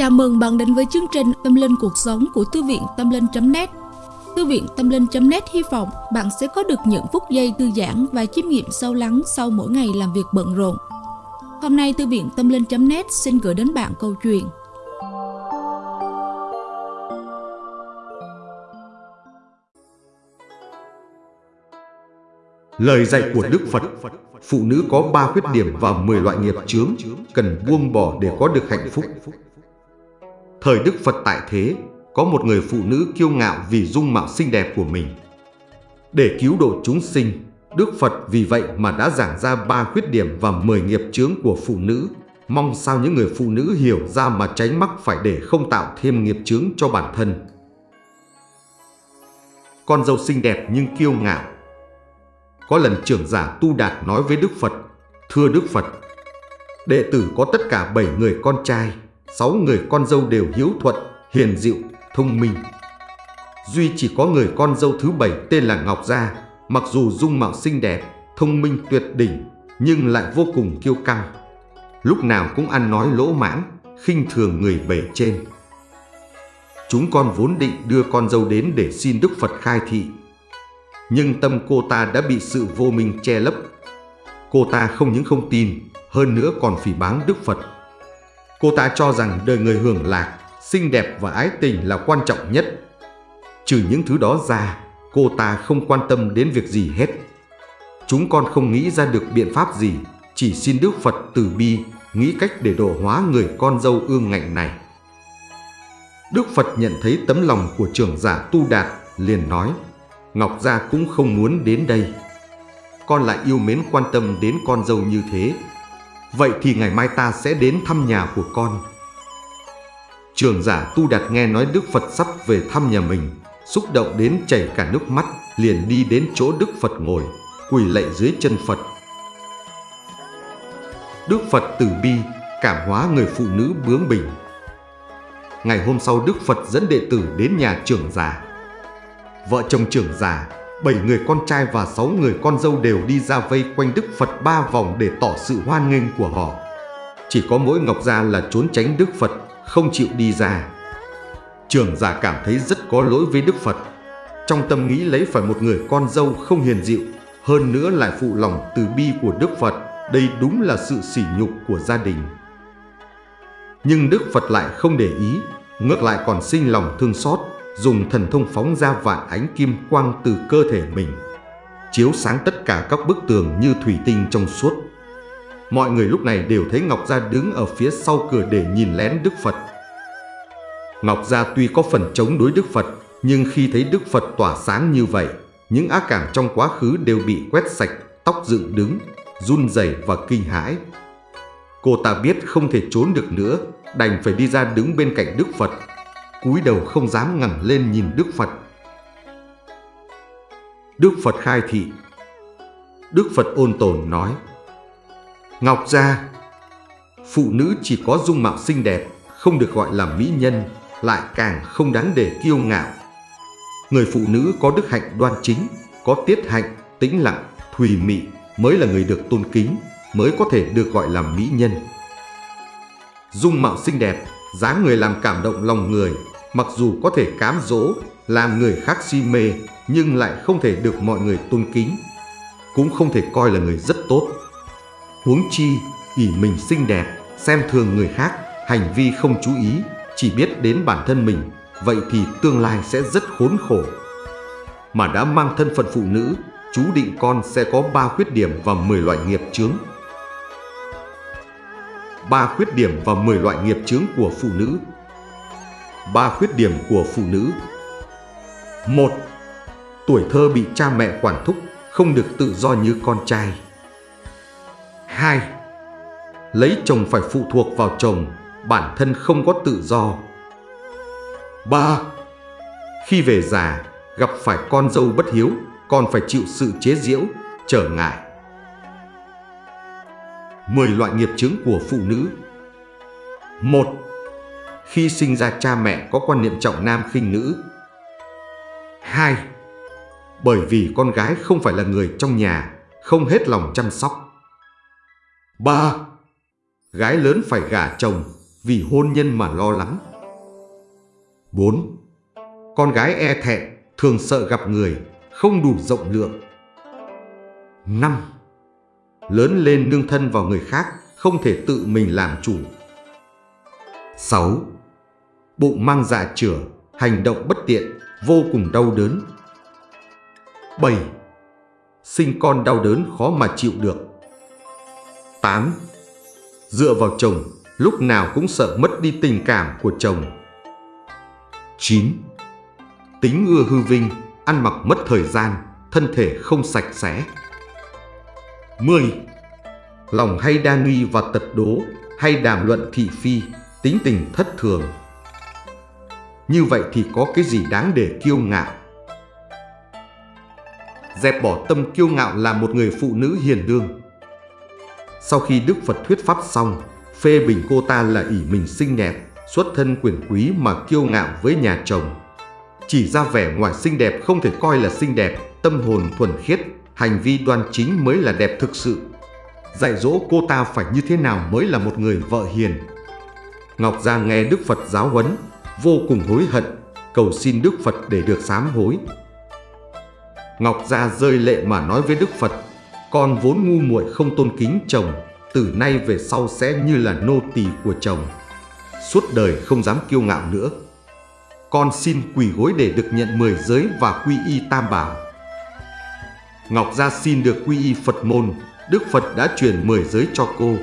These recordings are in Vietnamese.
Chào mừng bạn đến với chương trình Tâm Linh Cuộc Sống của Thư viện Tâm Linh.net Thư viện Tâm Linh.net hy vọng bạn sẽ có được những phút giây thư giãn và chiêm nghiệm sâu lắng sau mỗi ngày làm việc bận rộn. Hôm nay Thư viện Tâm Linh.net xin gửi đến bạn câu chuyện. Lời dạy của Đức Phật, Phụ nữ có ba khuyết điểm và 10 loại nghiệp chướng Cần buông bỏ để có được hạnh phúc. Thời Đức Phật tại thế Có một người phụ nữ kiêu ngạo vì dung mạo xinh đẹp của mình. Để cứu độ chúng sinh Đức Phật vì vậy mà đã giảng ra ba khuyết điểm và 10 nghiệp chướng của phụ nữ. Mong sao những người phụ nữ hiểu ra mà tránh mắc phải để không tạo thêm nghiệp chướng cho bản thân. Con dâu xinh đẹp nhưng kiêu ngạo. Có lần trưởng giả Tu Đạt nói với Đức Phật, Thưa Đức Phật, đệ tử có tất cả 7 người con trai, sáu người con dâu đều hiếu thuận, hiền dịu, thông minh. Duy chỉ có người con dâu thứ bảy tên là Ngọc Gia, mặc dù dung mạo xinh đẹp, thông minh tuyệt đỉnh, nhưng lại vô cùng kiêu căng. Lúc nào cũng ăn nói lỗ mãng, khinh thường người bề trên. Chúng con vốn định đưa con dâu đến để xin Đức Phật khai thị, nhưng tâm cô ta đã bị sự vô minh che lấp. Cô ta không những không tin, hơn nữa còn phỉ báng Đức Phật. Cô ta cho rằng đời người hưởng lạc, xinh đẹp và ái tình là quan trọng nhất. Trừ những thứ đó ra, cô ta không quan tâm đến việc gì hết. Chúng con không nghĩ ra được biện pháp gì, chỉ xin Đức Phật từ bi, nghĩ cách để độ hóa người con dâu ương ngạnh này. Đức Phật nhận thấy tấm lòng của trưởng giả Tu Đạt, liền nói, Ngọc Gia cũng không muốn đến đây. Con lại yêu mến quan tâm đến con dâu như thế. Vậy thì ngày mai ta sẽ đến thăm nhà của con. Trường giả tu đạt nghe nói Đức Phật sắp về thăm nhà mình, Xúc động đến chảy cả nước mắt, Liền đi đến chỗ Đức Phật ngồi, Quỳ lạy dưới chân Phật. Đức Phật từ bi, Cảm hóa người phụ nữ bướng bỉnh. Ngày hôm sau Đức Phật dẫn đệ tử đến nhà trưởng giả. Vợ chồng trưởng giả bảy người con trai và sáu người con dâu đều đi ra vây quanh Đức Phật ba vòng để tỏ sự hoan nghênh của họ. Chỉ có mỗi Ngọc Gia là trốn tránh Đức Phật, không chịu đi ra. Trường giả cảm thấy rất có lỗi với Đức Phật. Trong tâm nghĩ lấy phải một người con dâu không hiền dịu, hơn nữa lại phụ lòng từ bi của Đức Phật, đây đúng là sự sỉ nhục của gia đình. Nhưng Đức Phật lại không để ý, ngược lại còn sinh lòng thương xót, dùng thần thông phóng ra vạn ánh kim quang từ cơ thể mình, chiếu sáng tất cả các bức tường như thủy tinh trong suốt. Mọi người lúc này đều thấy Ngọc Gia đứng ở phía sau cửa để nhìn lén Đức Phật. Ngọc Gia tuy có phần chống đối Đức Phật, nhưng khi thấy Đức Phật tỏa sáng như vậy, những ác cảm trong quá khứ đều bị quét sạch, tóc dựng đứng, run rẩy và kinh hãi. Cô ta biết không thể trốn được nữa, đành phải đi ra đứng bên cạnh Đức Phật cúi đầu không dám ngẩng lên nhìn Đức Phật. Đức Phật khai thị. Đức Phật ôn tồn nói Ngọc Gia Phụ nữ chỉ có dung mạo xinh đẹp Không được gọi là mỹ nhân Lại càng không đáng để kiêu ngạo. Người phụ nữ có đức hạnh đoan chính Có tiết hạnh, tĩnh lặng, thùy mị Mới là người được tôn kính Mới có thể được gọi là mỹ nhân. Dung mạo xinh đẹp dáng người làm cảm động lòng người mặc dù có thể cám dỗ, làm người khác si mê, nhưng lại không thể được mọi người tôn kính, cũng không thể coi là người rất tốt. Huống chi, ỷ mình xinh đẹp, xem thường người khác, hành vi không chú ý, chỉ biết đến bản thân mình, vậy thì tương lai sẽ rất khốn khổ. Mà đã mang thân phận phụ nữ, chú định con sẽ có ba khuyết điểm và 10 loại nghiệp chướng. Ba khuyết điểm và 10 loại nghiệp chướng của phụ nữ Ba khuyết điểm của phụ nữ một Tuổi thơ bị cha mẹ quản thúc, không được tự do như con trai. 2. Lấy chồng phải phụ thuộc vào chồng, bản thân không có tự do. 3. Khi về già, gặp phải con dâu bất hiếu, còn phải chịu sự chế giễu, trở ngại. 10 loại nghiệp chứng của phụ nữ 1 khi sinh ra cha mẹ có quan niệm trọng nam khinh nữ. 2. Bởi vì con gái không phải là người trong nhà, không hết lòng chăm sóc. 3. Gái lớn phải gả chồng, vì hôn nhân mà lo lắng. 4. Con gái e thẹn, thường sợ gặp người, không đủ rộng lượng. 5. Lớn lên nương thân vào người khác, không thể tự mình làm chủ. 6. Bụng mang dạ chửa, hành động bất tiện, vô cùng đau đớn. 7. Sinh con đau đớn khó mà chịu được. 8. Dựa vào chồng, lúc nào cũng sợ mất đi tình cảm của chồng. 9. Tính ưa hư vinh, ăn mặc mất thời gian, thân thể không sạch sẽ. 10. Lòng hay đa nghi và tật đố, hay đàm luận thị phi, tính tình thất thường. Như vậy thì có cái gì đáng để kiêu ngạo? Dẹp bỏ tâm kiêu ngạo là một người phụ nữ hiền lương. Sau khi Đức Phật thuyết pháp xong, phê bình cô ta là ỷ mình xinh đẹp, xuất thân quyền quý mà kiêu ngạo với nhà chồng. Chỉ ra vẻ ngoài xinh đẹp không thể coi là xinh đẹp, tâm hồn thuần khiết, hành vi đoan chính mới là đẹp thực sự. Dạy dỗ cô ta phải như thế nào mới là một người vợ hiền. Ngọc Gia nghe Đức Phật giáo huấn, vô cùng hối hận, cầu xin Đức Phật để được sám hối. Ngọc Gia rơi lệ mà nói với Đức Phật, con vốn ngu muội không tôn kính chồng, từ nay về sau sẽ như là nô tỳ của chồng. Suốt đời không dám kiêu ngạo nữa. Con xin quỳ gối để được nhận mười giới và quy y tam bảo. Ngọc Gia xin được quy y Phật môn, Đức Phật đã truyền mười giới cho cô.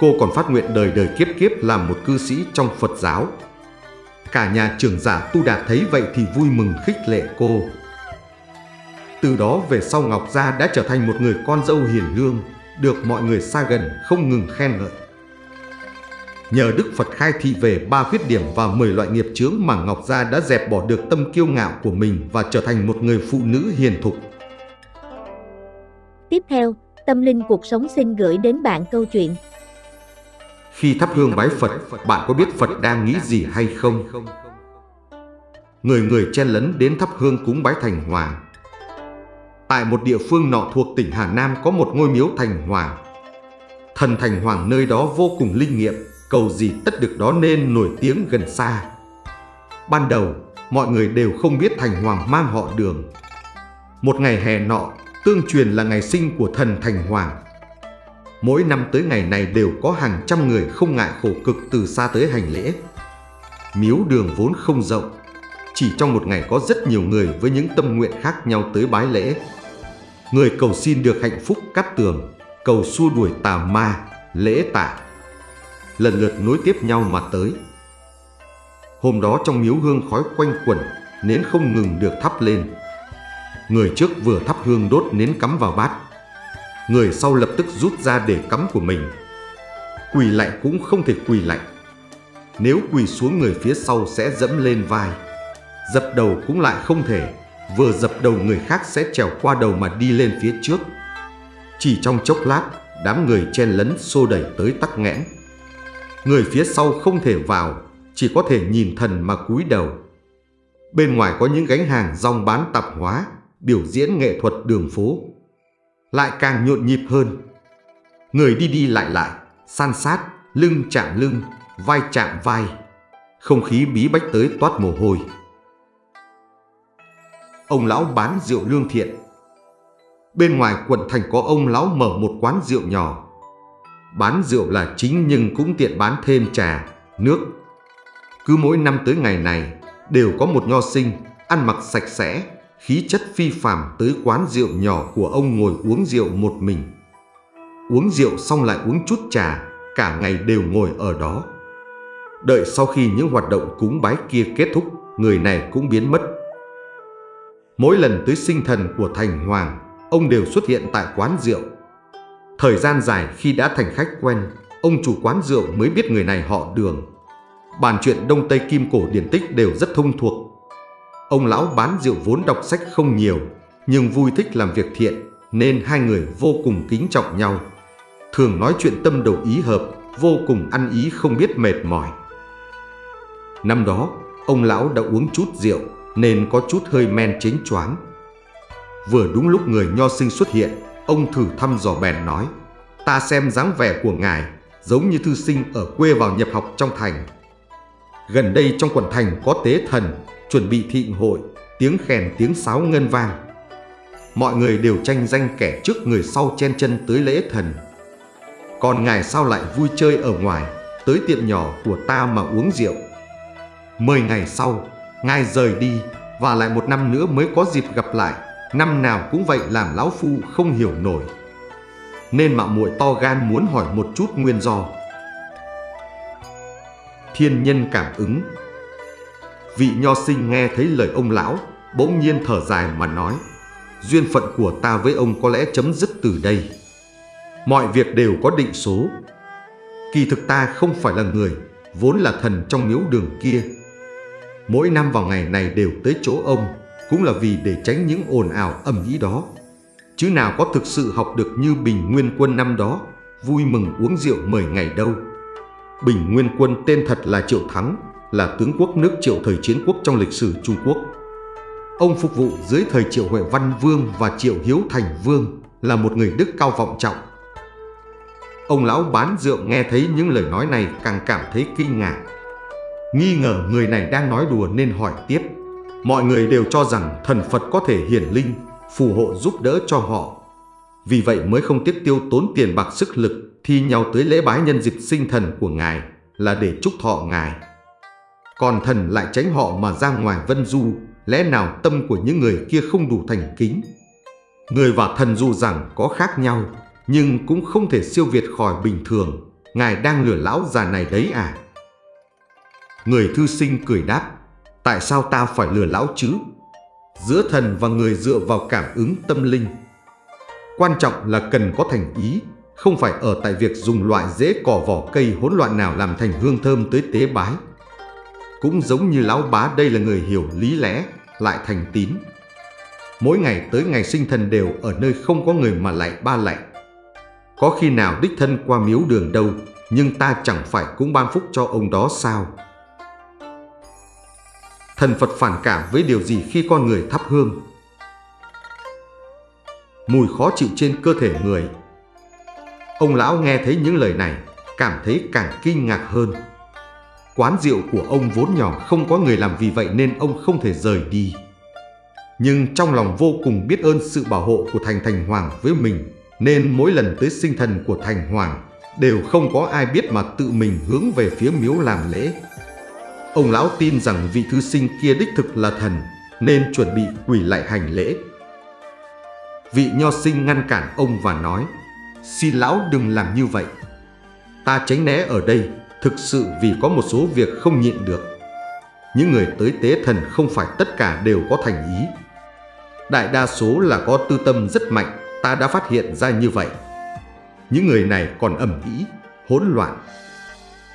Cô còn phát nguyện đời đời kiếp kiếp làm một cư sĩ trong Phật giáo. Cả nhà trưởng giả Tu Đạt thấy vậy thì vui mừng khích lệ cô. Từ đó về sau Ngọc Gia đã trở thành một người con dâu hiền lương, được mọi người xa gần không ngừng khen ngợi. Nhờ Đức Phật khai thị về ba khuyết điểm và 10 loại nghiệp chướng mà Ngọc Gia đã dẹp bỏ được tâm kiêu ngạo của mình và trở thành một người phụ nữ hiền thục. Tiếp theo, Tâm Linh Cuộc Sống xin gửi đến bạn câu chuyện. Khi thắp hương bái Phật, bạn có biết Phật đang nghĩ gì hay không? Người người chen lấn đến thắp hương cúng bái Thành Hoàng. Tại một địa phương nọ thuộc tỉnh Hà Nam có một ngôi miếu Thành Hoàng. Thần Thành Hoàng nơi đó vô cùng linh nghiệm, cầu gì tất được đó nên nổi tiếng gần xa. Ban đầu, mọi người đều không biết Thành Hoàng mang họ đường. Một ngày hè nọ, tương truyền là ngày sinh của thần Thành Hoàng. Mỗi năm tới ngày này đều có hàng trăm người không ngại khổ cực từ xa tới hành lễ. Miếu đường vốn không rộng, chỉ trong một ngày có rất nhiều người với những tâm nguyện khác nhau tới bái lễ. Người cầu xin được hạnh phúc cắt tường, cầu xua đuổi tà ma, lễ tạ. Lần lượt nối tiếp nhau mà tới. Hôm đó trong miếu hương khói quanh quẩn, nến không ngừng được thắp lên. Người trước vừa thắp hương đốt nến cắm vào bát. Người sau lập tức rút ra để cắm của mình. Quỳ lạnh cũng không thể quỳ lạnh. Nếu quỳ xuống người phía sau sẽ dẫm lên vai. Dập đầu cũng lại không thể vừa dập đầu người khác sẽ trèo qua đầu mà đi lên phía trước. Chỉ trong chốc lát, đám người chen lấn xô đẩy tới tắc nghẽn. Người phía sau không thể vào, chỉ có thể nhìn thần mà cúi đầu. Bên ngoài có những gánh hàng rong bán tạp hóa, biểu diễn nghệ thuật đường phố. Lại càng nhộn nhịp hơn. Người đi đi lại lại, san sát, lưng chạm lưng, vai chạm vai. Không khí bí bách tới toát mồ hôi ông lão bán rượu lương thiện. Bên ngoài quận thành có ông lão mở một quán rượu nhỏ. Bán rượu là chính nhưng cũng tiện bán thêm trà, nước. Cứ mỗi năm tới ngày này, đều có một nho sinh, ăn mặc sạch sẽ, khí chất phi phàm tới quán rượu nhỏ của ông ngồi uống rượu một mình. Uống rượu xong lại uống chút trà, cả ngày đều ngồi ở đó. Đợi sau khi những hoạt động cúng bái kia kết thúc, người này cũng biến mất. Mỗi lần tới sinh thần của Thành Hoàng, ông đều xuất hiện tại quán rượu. Thời gian dài khi đã thành khách quen, ông chủ quán rượu mới biết người này họ đường. Bàn chuyện Đông Tây Kim Cổ điển tích đều rất thông thuộc. Ông lão bán rượu vốn đọc sách không nhiều, nhưng vui thích làm việc thiện, nên hai người vô cùng kính trọng nhau. Thường nói chuyện tâm đầu ý hợp, vô cùng ăn ý không biết mệt mỏi. Năm đó, ông lão đã uống chút rượu, nên có chút hơi men chính choáng. Vừa đúng lúc người nho sinh xuất hiện, ông thử thăm dò bèn nói, ta xem dáng vẻ của ngài, giống như thư sinh ở quê vào nhập học trong thành. Gần đây trong quận thành có tế thần, chuẩn bị thịnh hội, tiếng khen tiếng sáo ngân vang. Mọi người đều tranh danh kẻ trước người sau chen chân tới lễ thần. Còn ngài sao lại vui chơi ở ngoài, tới tiệm nhỏ của ta mà uống rượu. Mười ngày sau, ngài rời đi và lại một năm nữa mới có dịp gặp lại, năm nào cũng vậy làm lão phu không hiểu nổi. Nên mạo muội to gan muốn hỏi một chút nguyên do. Thiên nhân cảm ứng Vị nho sinh nghe thấy lời ông lão, bỗng nhiên thở dài mà nói, duyên phận của ta với ông có lẽ chấm dứt từ đây. Mọi việc đều có định số. Kỳ thực ta không phải là người, vốn là thần trong miếu đường kia. Mỗi năm vào ngày này đều tới chỗ ông, cũng là vì để tránh những ồn ào ầm ĩ đó. Chứ nào có thực sự học được như Bình Nguyên Quân năm đó, vui mừng uống rượu mời ngày đâu. Bình Nguyên Quân tên thật là Triệu Thắng, là tướng quốc nước Triệu thời chiến quốc trong lịch sử Trung Quốc. Ông phục vụ dưới thời Triệu Huệ Văn Vương và Triệu Hiếu Thành Vương là một người đức cao vọng trọng. Ông lão bán rượu nghe thấy những lời nói này càng cảm thấy kinh ngạc. Nghi ngờ người này đang nói đùa nên hỏi tiếp. Mọi người đều cho rằng thần Phật có thể hiển linh, phù hộ giúp đỡ cho họ. Vì vậy mới không tiếc tiêu tốn tiền bạc sức lực thi nhau tới lễ bái nhân dịp sinh thần của Ngài là để chúc thọ Ngài. Còn thần lại tránh họ mà ra ngoài vân du, lẽ nào tâm của những người kia không đủ thành kính? Người và thần dù rằng có khác nhau, nhưng cũng không thể siêu việt khỏi bình thường. Ngài đang lừa lão già này đấy à? Người thư sinh cười đáp, tại sao ta phải lừa lão chứ? Giữa thần và người dựa vào cảm ứng tâm linh. Quan trọng là cần có thành ý, không phải ở tại việc dùng loại dễ cỏ vỏ cây hỗn loạn nào làm thành hương thơm tới tế bái. Cũng giống như lão bá đây là người hiểu lý lẽ, lại thành tín. Mỗi ngày tới ngày sinh thần đều ở nơi không có người mà lại ba lạy. Có khi nào đích thân qua miếu đường đâu, nhưng ta chẳng phải cũng ban phúc cho ông đó sao? Thần Phật phản cảm với điều gì khi con người thắp hương? Mùi khó chịu trên cơ thể người. Ông lão nghe thấy những lời này, cảm thấy càng kinh ngạc hơn. Quán rượu của ông vốn nhỏ không có người làm vì vậy nên ông không thể rời đi. Nhưng trong lòng vô cùng biết ơn sự bảo hộ của Thành Thành Hoàng với mình, nên mỗi lần tới sinh thần của Thành Hoàng, đều không có ai biết mà tự mình hướng về phía miếu làm lễ. Ông lão tin rằng vị thư sinh kia đích thực là thần, nên chuẩn bị quỳ lại hành lễ. Vị nho sinh ngăn cản ông và nói, Xin lão đừng làm như vậy. Ta tránh né ở đây thực sự vì có một số việc không nhịn được. Những người tới tế thần không phải tất cả đều có thành ý. Đại đa số là có tư tâm rất mạnh, ta đã phát hiện ra như vậy. Những người này còn ẩm ý, hỗn loạn.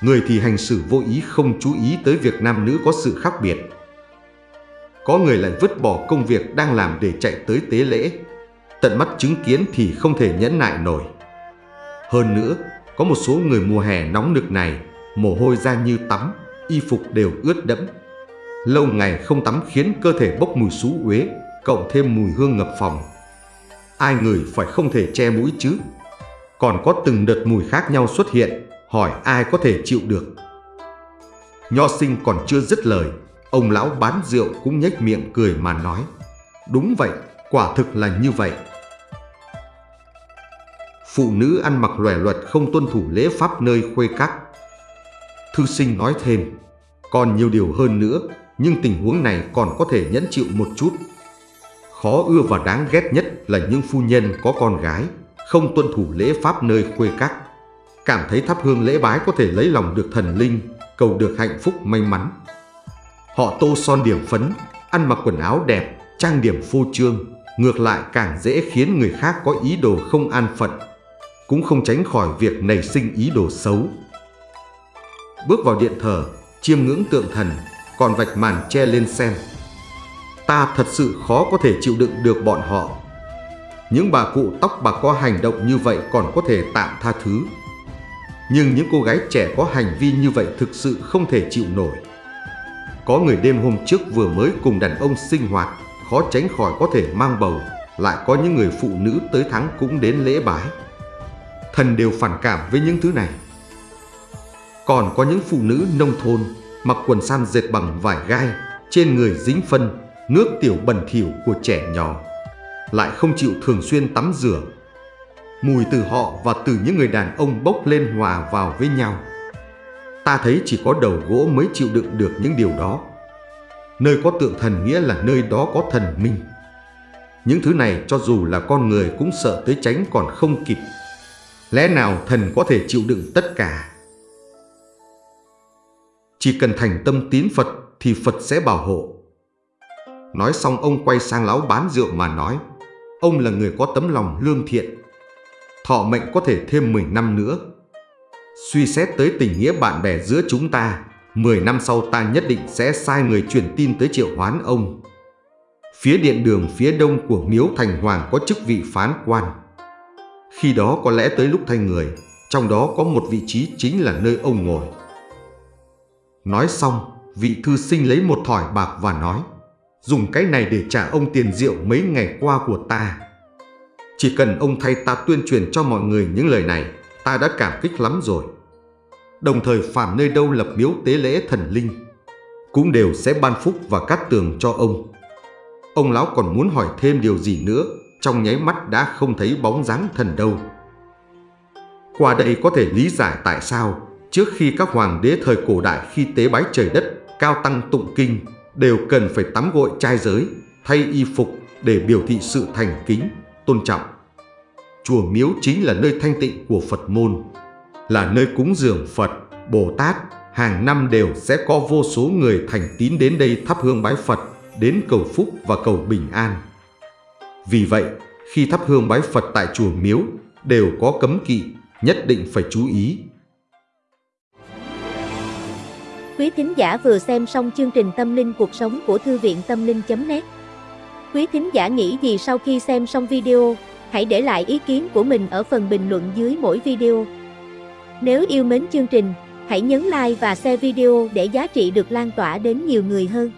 Người thì hành xử vô ý không chú ý tới việc nam nữ có sự khác biệt. Có người lại vứt bỏ công việc đang làm để chạy tới tế lễ. Tận mắt chứng kiến thì không thể nhẫn nại nổi. Hơn nữa, có một số người mùa hè nóng nực này mồ hôi ra như tắm, y phục đều ướt đẫm. Lâu ngày không tắm khiến cơ thể bốc mùi xú uế, cộng thêm mùi hương ngập phòng. Ai người phải không thể che mũi chứ? Còn có từng đợt mùi khác nhau xuất hiện, hỏi ai có thể chịu được. Nho sinh còn chưa dứt lời, ông lão bán rượu cũng nhếch miệng cười mà nói. Đúng vậy, quả thực là như vậy. Phụ nữ ăn mặc lòe loẹt không tuân thủ lễ pháp nơi khuê các Thư sinh nói thêm, còn nhiều điều hơn nữa, nhưng tình huống này còn có thể nhẫn chịu một chút. Khó ưa và đáng ghét nhất là những phu nhân có con gái, không tuân thủ lễ pháp nơi khuê các. Cảm thấy thắp hương lễ bái có thể lấy lòng được thần linh, cầu được hạnh phúc may mắn. Họ tô son điểm phấn, ăn mặc quần áo đẹp, trang điểm phô trương, ngược lại càng dễ khiến người khác có ý đồ không an phận, cũng không tránh khỏi việc nảy sinh ý đồ xấu bước vào điện thờ, chiêm ngưỡng tượng thần, còn vạch màn che lên xem. Ta thật sự khó có thể chịu đựng được bọn họ. Những bà cụ tóc bạc có hành động như vậy còn có thể tạm tha thứ. Nhưng những cô gái trẻ có hành vi như vậy thực sự không thể chịu nổi. Có người đêm hôm trước vừa mới cùng đàn ông sinh hoạt, khó tránh khỏi có thể mang bầu, lại có những người phụ nữ tới tháng cũng đến lễ bái. Thần đều phản cảm với những thứ này. Còn có những phụ nữ nông thôn mặc quần san dệt bằng vải gai, trên người dính phân, nước tiểu bẩn thỉu của trẻ nhỏ, lại không chịu thường xuyên tắm rửa. Mùi từ họ và từ những người đàn ông bốc lên hòa vào với nhau. Ta thấy chỉ có đầu gỗ mới chịu đựng được những điều đó. Nơi có tượng thần nghĩa là nơi đó có thần minh. Những thứ này cho dù là con người cũng sợ tới tránh còn không kịp. Lẽ nào thần có thể chịu đựng tất cả? Chỉ cần thành tâm tín Phật thì Phật sẽ bảo hộ. Nói xong ông quay sang lão bán rượu mà nói, ông là người có tấm lòng lương thiện. Thọ mệnh có thể thêm 10 năm nữa. Suy xét tới tình nghĩa bạn bè giữa chúng ta, 10 năm sau ta nhất định sẽ sai người truyền tin tới triệu hoán ông. Phía điện đường phía đông của miếu thành hoàng có chức vị phán quan. Khi đó có lẽ tới lúc thay người, trong đó có một vị trí chính là nơi ông ngồi. Nói xong, vị thư sinh lấy một thỏi bạc và nói Dùng cái này để trả ông tiền rượu mấy ngày qua của ta. Chỉ cần ông thay ta tuyên truyền cho mọi người những lời này, ta đã cảm kích lắm rồi. Đồng thời phàm nơi đâu lập miếu tế lễ thần linh, cũng đều sẽ ban phúc và cát tường cho ông. Ông lão còn muốn hỏi thêm điều gì nữa, trong nháy mắt đã không thấy bóng dáng thần đâu. Qua đây có thể lý giải tại sao trước khi các hoàng đế thời cổ đại khi tế bái trời đất, cao tăng tụng kinh đều cần phải tắm gội trai giới, thay y phục để biểu thị sự thành kính, tôn trọng. Chùa Miếu chính là nơi thanh tịnh của Phật môn, là nơi cúng dường Phật, Bồ Tát, hàng năm đều sẽ có vô số người thành tín đến đây thắp hương bái Phật, đến cầu phúc và cầu bình an. Vì vậy, khi thắp hương bái Phật tại chùa Miếu đều có cấm kỵ, nhất định phải chú ý Quý thính giả vừa xem xong chương trình Tâm linh cuộc sống của Thư viện Tâm linh.net Quý thính giả nghĩ gì sau khi xem xong video, hãy để lại ý kiến của mình ở phần bình luận dưới mỗi video. Nếu yêu mến chương trình, hãy nhấn like và share video để giá trị được lan tỏa đến nhiều người hơn.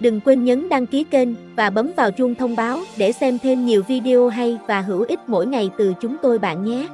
Đừng quên nhấn đăng ký kênh và bấm vào chuông thông báo để xem thêm nhiều video hay và hữu ích mỗi ngày từ chúng tôi bạn nhé.